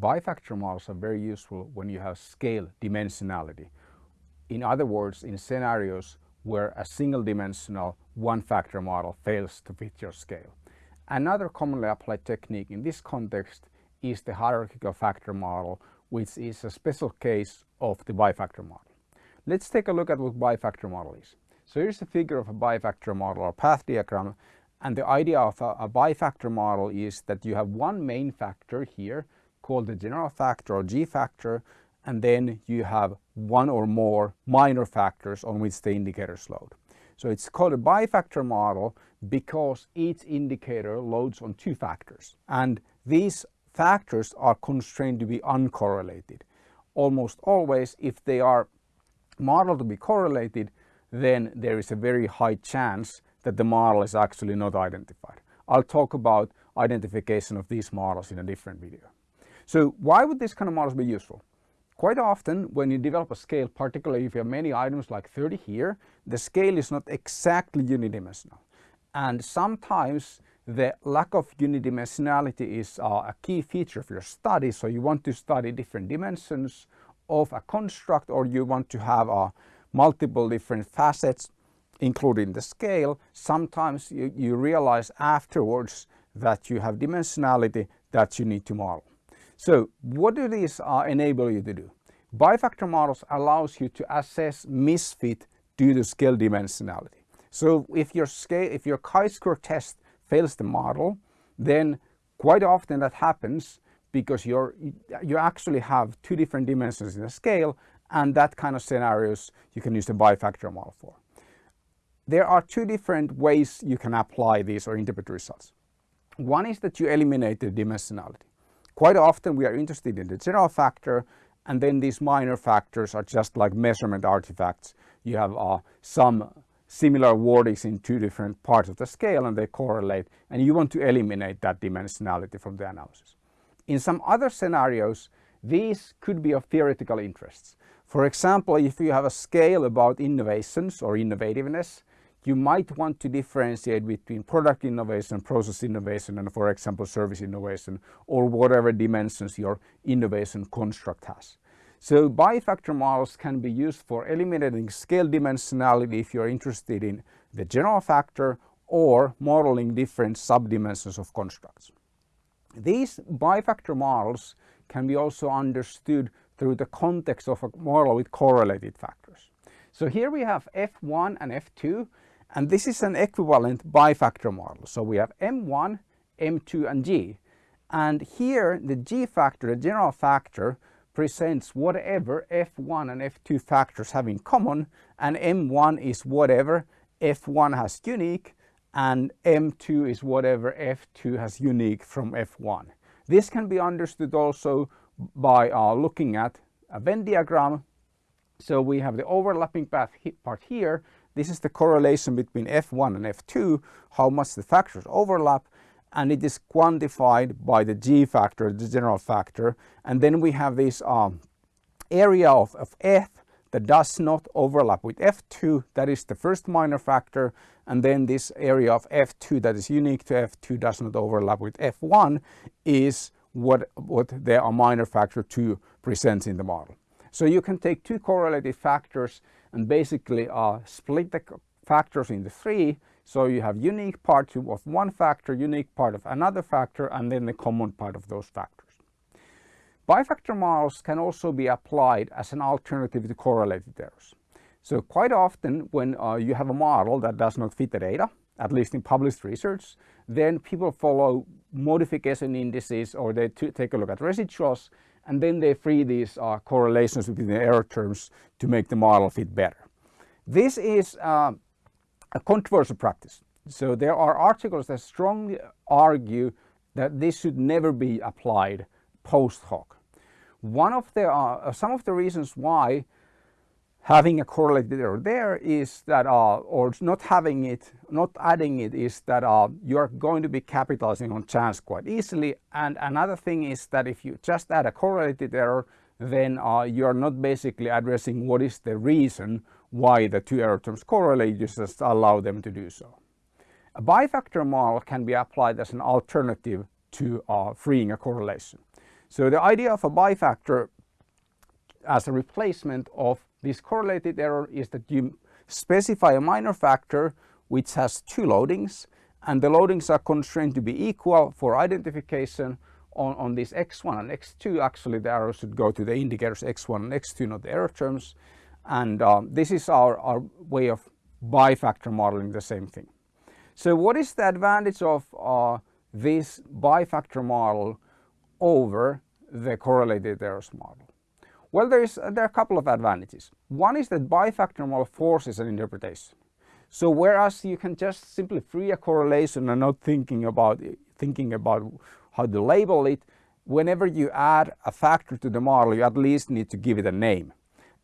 bifactor models are very useful when you have scale dimensionality. In other words, in scenarios where a single dimensional one factor model fails to fit your scale. Another commonly applied technique in this context is the hierarchical factor model, which is a special case of the bifactor model. Let's take a look at what bifactor model is. So here's a figure of a bifactor model or path diagram and the idea of a, a bifactor model is that you have one main factor here called the general factor or G factor and then you have one or more minor factors on which the indicators load. So it's called a bifactor model because each indicator loads on two factors and these factors are constrained to be uncorrelated. Almost always if they are modeled to be correlated then there is a very high chance that the model is actually not identified. I'll talk about identification of these models in a different video. So why would this kind of models be useful? Quite often when you develop a scale, particularly if you have many items like 30 here, the scale is not exactly unidimensional. And sometimes the lack of unidimensionality is uh, a key feature of your study. So you want to study different dimensions of a construct or you want to have uh, multiple different facets including the scale. Sometimes you, you realize afterwards that you have dimensionality that you need to model. So what do these uh, enable you to do? Bifactor models allows you to assess misfit due to scale dimensionality. So if your scale, if your chi-square test fails the model, then quite often that happens because you're, you actually have two different dimensions in the scale and that kind of scenarios you can use the bifactor model for. There are two different ways you can apply these or interpret results. One is that you eliminate the dimensionality. Quite often we are interested in the general factor and then these minor factors are just like measurement artifacts. You have uh, some similar wordings in two different parts of the scale and they correlate and you want to eliminate that dimensionality from the analysis. In some other scenarios, these could be of theoretical interests. For example, if you have a scale about innovations or innovativeness, you might want to differentiate between product innovation, process innovation, and for example, service innovation, or whatever dimensions your innovation construct has. So bifactor models can be used for eliminating scale dimensionality if you're interested in the general factor or modeling different subdimensions of constructs. These bifactor models can be also understood through the context of a model with correlated factors. So here we have F1 and F2 and this is an equivalent bifactor model. So we have M1, M2 and G. And here the G factor, the general factor, presents whatever F1 and F2 factors have in common and M1 is whatever F1 has unique and M2 is whatever F2 has unique from F1. This can be understood also by uh, looking at a Venn diagram. So we have the overlapping path part here this is the correlation between F1 and F2, how much the factors overlap, and it is quantified by the G factor, the general factor. And then we have this um, area of, of F that does not overlap with F2, that is the first minor factor, and then this area of F2 that is unique to F2 does not overlap with F1 is what, what the minor factor 2 presents in the model. So you can take two correlated factors and basically uh, split the factors into three. So you have unique part of one factor, unique part of another factor, and then the common part of those factors. Bifactor models can also be applied as an alternative to correlated errors. So quite often when uh, you have a model that does not fit the data, at least in published research, then people follow modification indices or they take a look at residuals and then they free these uh, correlations between the error terms to make the model fit better. This is uh, a controversial practice. So there are articles that strongly argue that this should never be applied post hoc. One of the, uh, some of the reasons why having a correlated error there is that, uh, or not having it, not adding it is that uh, you are going to be capitalizing on chance quite easily. And another thing is that if you just add a correlated error, then uh, you are not basically addressing what is the reason why the two error terms correlate, you just allow them to do so. A bifactor model can be applied as an alternative to uh, freeing a correlation. So the idea of a bifactor as a replacement of this correlated error is that you specify a minor factor which has two loadings and the loadings are constrained to be equal for identification on, on this x1 and x2 actually the arrow should go to the indicators x1 and x2 not the error terms and um, this is our, our way of bifactor modeling the same thing. So what is the advantage of uh, this bifactor model over the correlated errors model? Well, there, is, there are a couple of advantages. One is that bifactor model forces an interpretation. So whereas you can just simply free a correlation and not thinking about thinking about how to label it, whenever you add a factor to the model, you at least need to give it a name.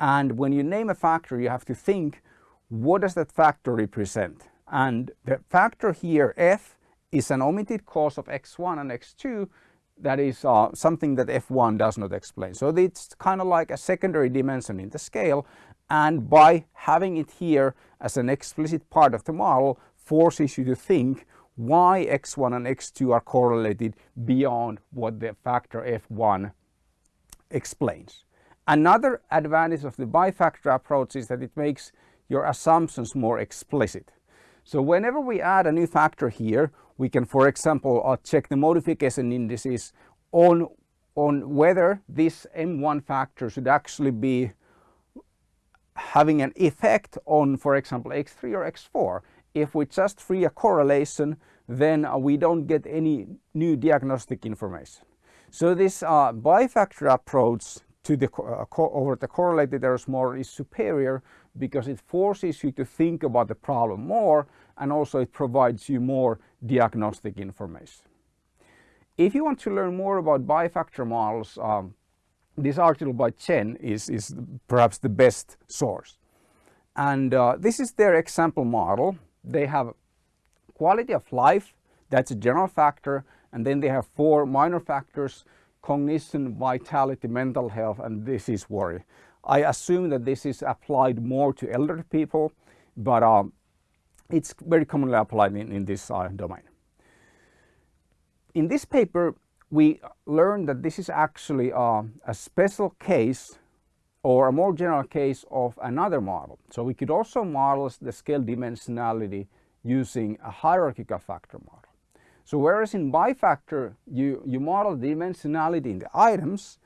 And when you name a factor, you have to think, what does that factor represent? And the factor here, f, is an omitted cause of x1 and x2 that is uh, something that f1 does not explain. So it's kind of like a secondary dimension in the scale and by having it here as an explicit part of the model forces you to think why x1 and x2 are correlated beyond what the factor f1 explains. Another advantage of the bifactor approach is that it makes your assumptions more explicit. So whenever we add a new factor here, we can, for example, uh, check the modification indices on, on whether this M1 factor should actually be having an effect on, for example, x3 or x4. If we just free a correlation, then uh, we don't get any new diagnostic information. So this uh, bifactor approach to the uh, over the correlated errors model is superior because it forces you to think about the problem more and also it provides you more diagnostic information. If you want to learn more about bifactor models, um, this article by Chen is, is perhaps the best source. And uh, this is their example model. They have quality of life, that's a general factor, and then they have four minor factors, cognition, vitality, mental health, and this is worry. I assume that this is applied more to elderly people, but um, it's very commonly applied in, in this uh, domain. In this paper, we learned that this is actually uh, a special case or a more general case of another model. So we could also model the scale dimensionality using a hierarchical factor model. So whereas in bifactor you, you model the dimensionality in the items,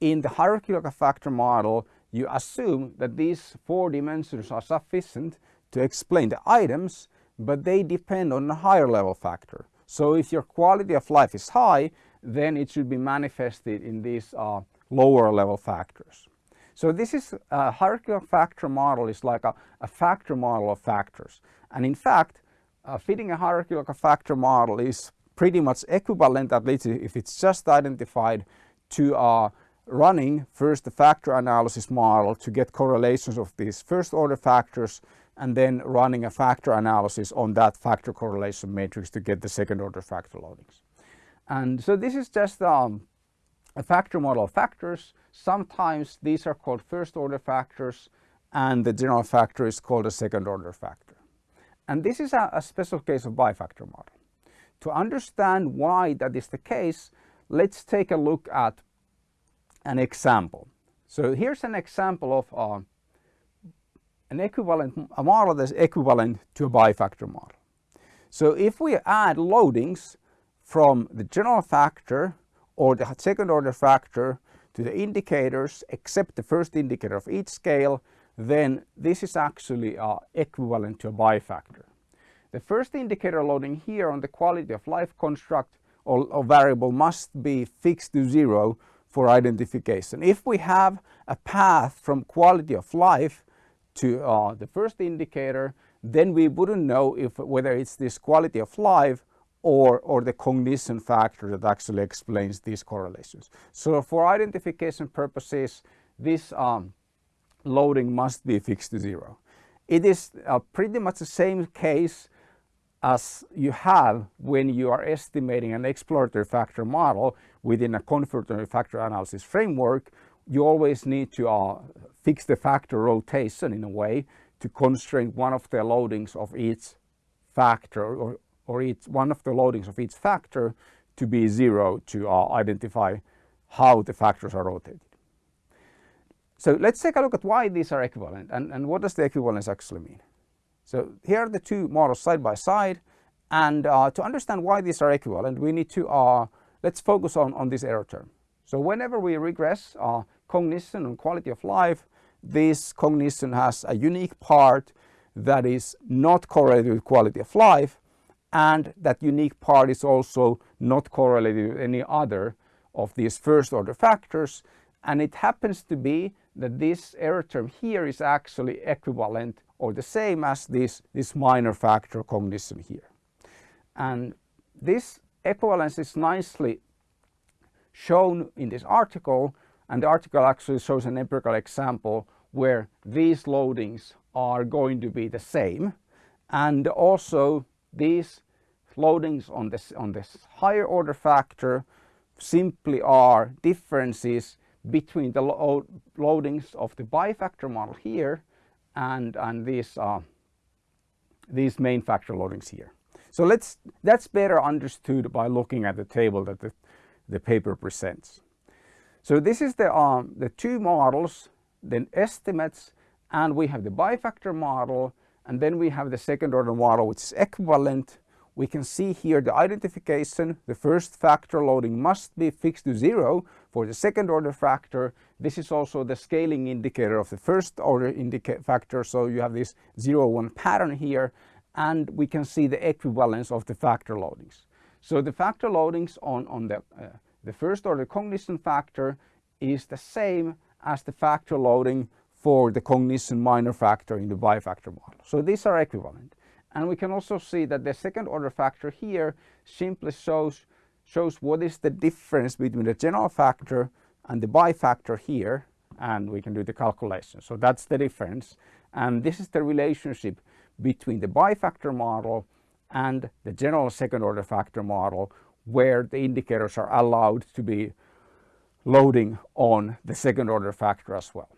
in the hierarchical factor model you assume that these four dimensions are sufficient to explain the items but they depend on a higher level factor. So if your quality of life is high then it should be manifested in these uh, lower level factors. So this is a hierarchical factor model is like a, a factor model of factors. And in fact, uh, fitting a hierarchical factor model is pretty much equivalent, at least if it's just identified, to uh, running first the factor analysis model to get correlations of these first order factors and then running a factor analysis on that factor correlation matrix to get the second order factor loadings. And so this is just um, a factor model of factors. Sometimes these are called first order factors and the general factor is called a second order factor. And this is a, a special case of bifactor model. To understand why that is the case, let's take a look at an example. So here's an example of uh, an equivalent a model that's equivalent to a bifactor model. So if we add loadings from the general factor or the second order factor to the indicators except the first indicator of each scale, then this is actually uh, equivalent to a bifactor. The first indicator loading here on the quality of life construct or, or variable must be fixed to zero for identification. If we have a path from quality of life to uh, the first indicator, then we wouldn't know if whether it's this quality of life or, or the cognition factor that actually explains these correlations. So for identification purposes, this um, loading must be fixed to zero. It is uh, pretty much the same case as you have when you are estimating an exploratory factor model within a confirmatory factor analysis framework. You always need to uh, fix the factor rotation in a way to constrain one of the loadings of each factor or or each one of the loadings of each factor to be zero to uh, identify how the factors are rotated. So let's take a look at why these are equivalent and, and what does the equivalence actually mean. So here are the two models side by side and uh, to understand why these are equivalent we need to, uh, let's focus on, on this error term. So whenever we regress uh, cognition and quality of life, this cognition has a unique part that is not correlated with quality of life and that unique part is also not correlated with any other of these first order factors and it happens to be that this error term here is actually equivalent or the same as this, this minor factor cognition here. And this equivalence is nicely shown in this article and the article actually shows an empirical example where these loadings are going to be the same and also these loadings on this on this higher order factor simply are differences between the lo loadings of the bifactor model here and and these uh, these main factor loadings here. So let's that's better understood by looking at the table that the, the paper presents. So this is the um, the two models, then estimates, and we have the bifactor model, and then we have the second order model which is equivalent we can see here the identification, the first factor loading must be fixed to zero for the second order factor. This is also the scaling indicator of the first order factor. So you have this zero one pattern here and we can see the equivalence of the factor loadings. So the factor loadings on, on the, uh, the first order cognition factor is the same as the factor loading for the cognition minor factor in the bifactor model. So these are equivalent. And we can also see that the second order factor here simply shows, shows what is the difference between the general factor and the bifactor here and we can do the calculation. So that's the difference and this is the relationship between the bifactor model and the general second order factor model where the indicators are allowed to be loading on the second order factor as well.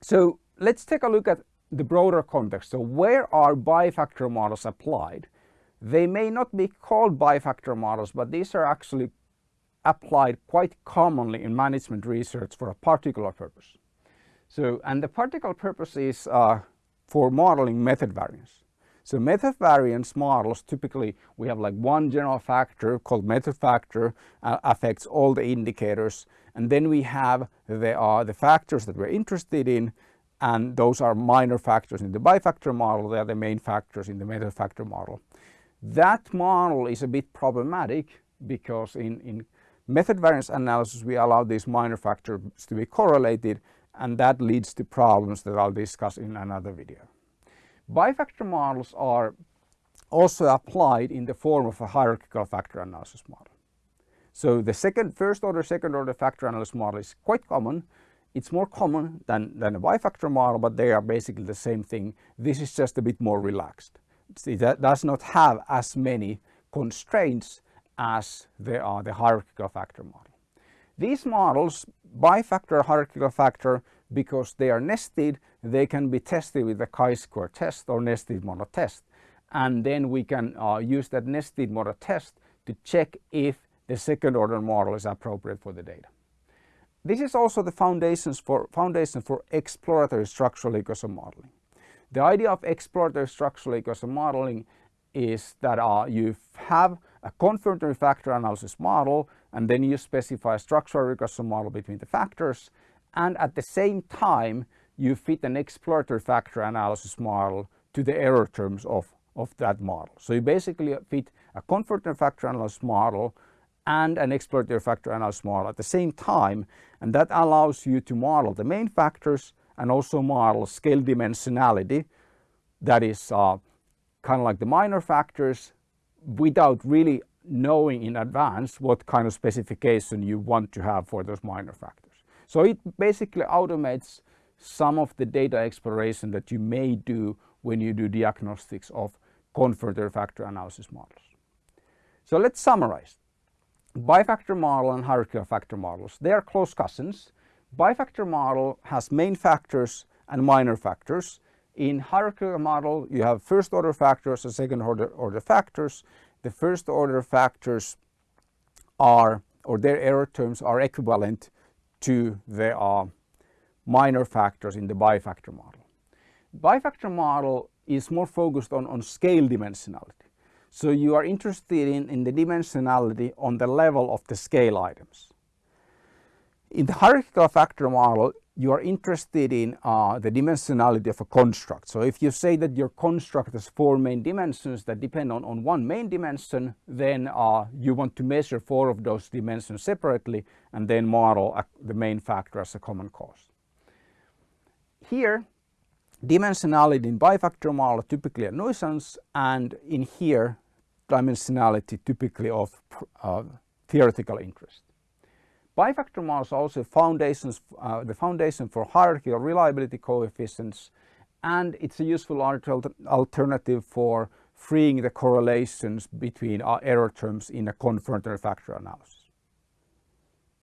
So let's take a look at the broader context. So where are bifactor models applied? They may not be called bifactor models, but these are actually applied quite commonly in management research for a particular purpose. So, and the particular purpose is uh, for modeling method variance. So method variance models, typically we have like one general factor called method factor uh, affects all the indicators. And then we have the, uh, the factors that we're interested in and those are minor factors in the bifactor model, they are the main factors in the method factor model. That model is a bit problematic because in, in method variance analysis we allow these minor factors to be correlated and that leads to problems that I'll discuss in another video. Bifactor models are also applied in the form of a hierarchical factor analysis model. So the second, first order, second order factor analysis model is quite common it's more common than, than a bifactor model, but they are basically the same thing. This is just a bit more relaxed. It does not have as many constraints as there are uh, the hierarchical factor model. These models, bifactor hierarchical factor, because they are nested, they can be tested with the chi-square test or nested model test. And then we can uh, use that nested model test to check if the second order model is appropriate for the data. This is also the foundations for, foundation for exploratory structural equation modeling. The idea of exploratory structural equation modeling is that uh, you have a confirmatory factor analysis model and then you specify a structural regression model between the factors and at the same time you fit an exploratory factor analysis model to the error terms of, of that model. So you basically fit a confirmatory factor analysis model and an exploratory factor analysis model at the same time and that allows you to model the main factors and also model scale dimensionality that is uh, kind of like the minor factors without really knowing in advance what kind of specification you want to have for those minor factors. So it basically automates some of the data exploration that you may do when you do diagnostics of confirmatory factor analysis models. So let's summarize bifactor model and hierarchical factor models. They are close cousins. Bifactor model has main factors and minor factors. In hierarchical model, you have first order factors and second order, order factors. The first order factors are or their error terms are equivalent to the uh, minor factors in the bifactor model. Bifactor model is more focused on, on scale dimensionality. So you are interested in, in the dimensionality on the level of the scale items. In the hierarchical factor model, you are interested in uh, the dimensionality of a construct. So if you say that your construct has four main dimensions that depend on, on one main dimension, then uh, you want to measure four of those dimensions separately and then model a, the main factor as a common cause. Here, dimensionality in bifactor model typically a nuisance and in here dimensionality typically of uh, theoretical interest. Bifactor models are also foundations, uh, the foundation for hierarchy hierarchical reliability coefficients and it's a useful alternative for freeing the correlations between uh, error terms in a confirmatory factor analysis.